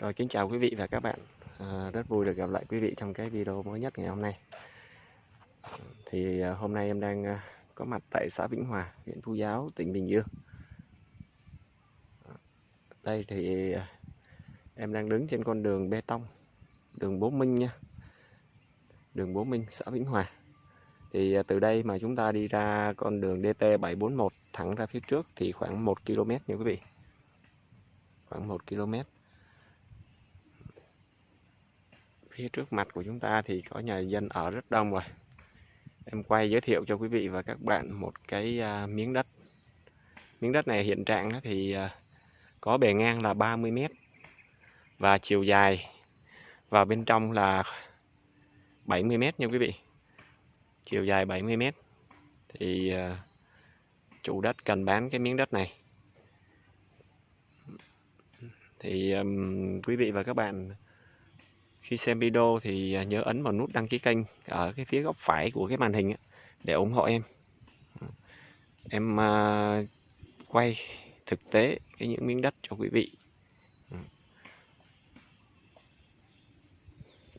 Rồi kính chào quý vị và các bạn. À, Rất vui được gặp lại quý vị trong cái video mới nhất ngày hôm nay. Thì à, hôm nay em đang à, có mặt tại xã Vĩnh Hòa, huyện Phú Giáo, tỉnh Bình Dương. À, đây thì à, em đang đứng trên con đường bê tông Đường Bố Minh nha. Đường Bố Minh, xã Vĩnh Hòa. Thì à, từ đây mà chúng ta đi ra con đường DT741 thẳng ra phía trước thì khoảng 1 km nha quý vị. Khoảng 1 km phía trước mặt của chúng ta thì có nhà dân ở rất đông rồi. Em quay giới thiệu cho quý vị và các bạn một cái à, miếng đất. Miếng đất này hiện trạng thì à, có bề ngang là 30 mét và chiều dài vào bên trong là 70 mét nha quý vị. Chiều dài 70 mét thì à, chủ đất cần bán cái miếng đất này. Thì um, quý vị và các bạn khi xem video thì à, nhớ ấn vào nút đăng ký kênh ở cái phía góc phải của cái màn hình để ủng hộ em. Em à, quay thực tế cái những miếng đất cho quý vị.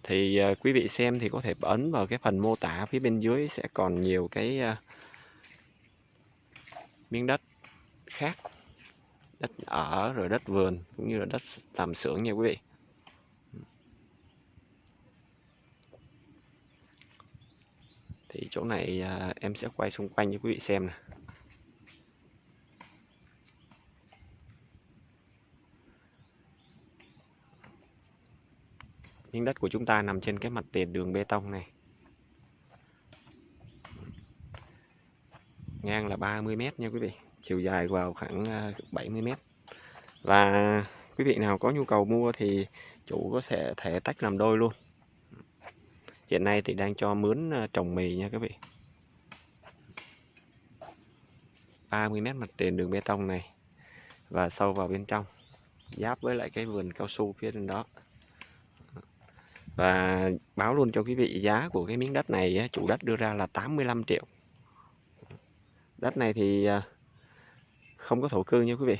Thì à, quý vị xem thì có thể ấn vào cái phần mô tả phía bên dưới sẽ còn nhiều cái miếng đất khác, đất ở rồi đất vườn cũng như là đất làm xưởng nha quý vị. Thì chỗ này à, em sẽ quay xung quanh cho quý vị xem này. miếng đất của chúng ta nằm trên cái mặt tiền đường bê tông này. Ngang là 30 mét nha quý vị. Chiều dài vào khoảng à, 70 mét. Và quý vị nào có nhu cầu mua thì chủ có sẽ thể tách làm đôi luôn hiện nay thì đang cho mướn ờ, trồng mì nha các vị. 30 mét mặt tiền đường bê tông này và sâu vào bên trong, giáp với lại cái vườn cao su phía trên đó. Và báo luôn cho quý vị giá của cái miếng đất này chủ đất đưa ra là 85 triệu. Đất này thì ờ, không có thổ cư nha quý vị.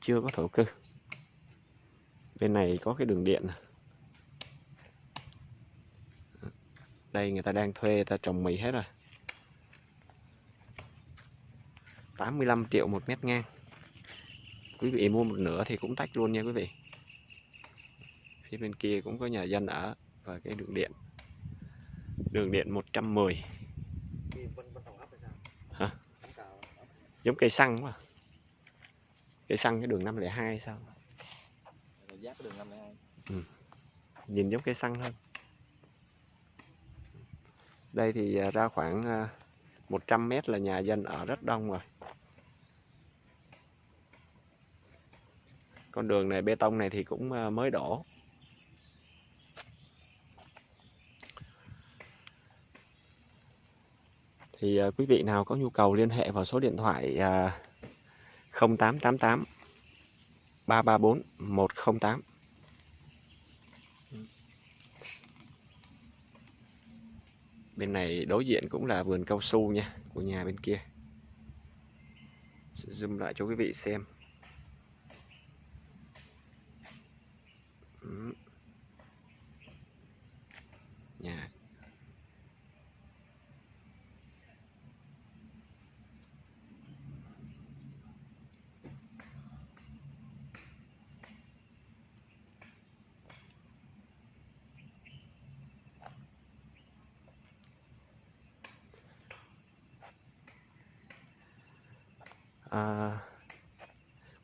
Chưa có thổ cư. Bên này có cái đường điện này. Đây người ta đang thuê người ta trồng mì hết rồi. 85 triệu một mét ngang. Quý vị mua một nửa thì cũng tách luôn nha quý vị. Phía bên kia cũng có nhà dân ở và cái đường điện. Đường điện 110 hả? Giống cây xăng quá. Cây xăng cái đường 502 sao? Ừ. nhìn giống cây xăng hơn đây thì à, ra khoảng 100 à, mét là nhà dân ở rất đông rồi. Con đường này bê tông này thì cũng à, mới đổ. Thì à, quý vị nào có nhu cầu liên hệ vào số điện thoại 0888 334 108 bên này đối diện cũng là vườn cao su nha, của nhà bên kia. Sẽ zoom lại cho quý vị xem.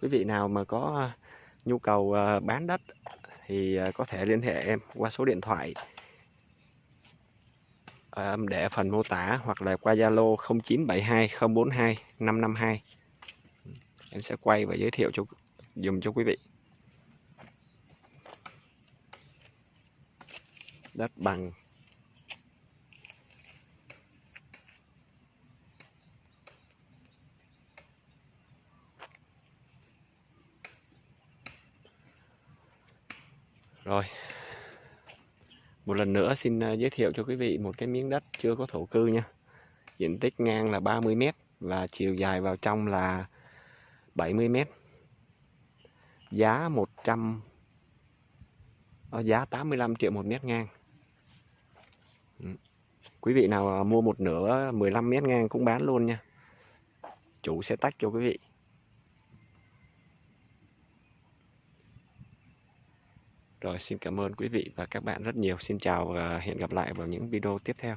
Quý vị nào mà có à, nhu cầu à, bán đất thì à, có thể liên hệ em qua số điện thoại để phần mô tả hoặc là qua Zalo 0972 042 552 em sẽ quay và giới thiệu cho dùng cho quý vị. Đất bằng. Rồi Một lần nữa xin à, giới thiệu cho quý vị một cái miếng đất chưa có thổ cư nha Diện tích ngang là 30m và chiều dài vào trong là 70m Giá 100 à, giá 85 triệu một mét ngang. Ừ. Quý vị nào à, mua một nửa 15 mét ngang cũng bán luôn nha. Chủ sẽ tách cho quý vị. Rồi, xin cảm ơn quý vị và các bạn rất nhiều. Xin chào và hẹn gặp lại vào những video tiếp theo.